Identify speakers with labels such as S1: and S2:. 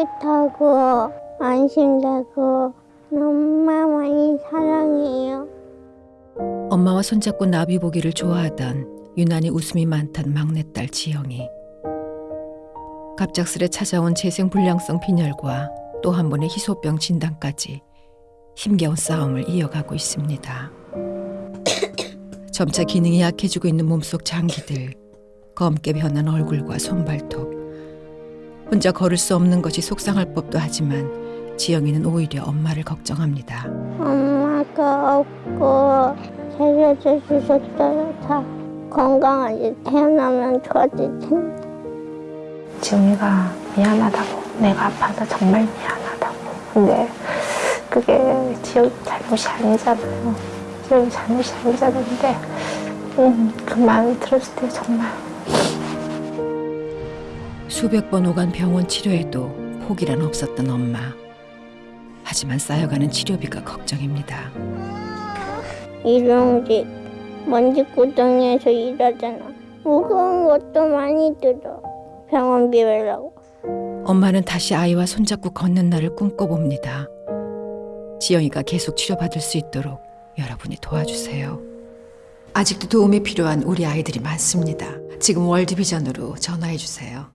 S1: 따뜻하고 안심되고 엄마 많이 사랑해요.
S2: 엄마와 손잡고 나비 보기를 좋아하던 유난히 웃음이 많던 막내딸 지영이 갑작스레 찾아온 재생불량성 빈혈과 또 한 번의 희소병 진단까지 힘겨운 싸움을 이어가고 있습니다. 점차 기능이 약해지고 있는 몸속 장기들, 검게 변한 얼굴과 손발톱. 혼자 걸을 수 없는 것이 속상할 법도 하지만 지영이는 오히려 엄마를 걱정합니다.
S1: 엄마가 없고 살려줘 주셨어요. 다 건강하게 태어나면 좋아질 텐데.
S3: 지웅이가 미안하다고 내가 아파서 정말 미안하다고 근데 그게 지영이 잘못이 아니잖아요 지영이 잘못이 아니잖아요 근데 음, 그 말을 들었을 때 정말
S2: 수백 번 오간 병원 치료에도 포기란 없었던 엄마. 하지만 쌓여가는 치료비가 걱정입니다.
S1: 일용직 먼지 구덩이에서 일하잖아. 무거운 것도 많이 들어. 병원비 ver라고.
S2: 엄마는 다시 아이와 손잡고 걷는 날을 꿈꿔봅니다. 지영이가 계속 치료받을 수 있도록 여러분이 도와주세요. 아직도 도움이 필요한 우리 아이들이 많습니다. 지금 월드비전으로 전화해 주세요.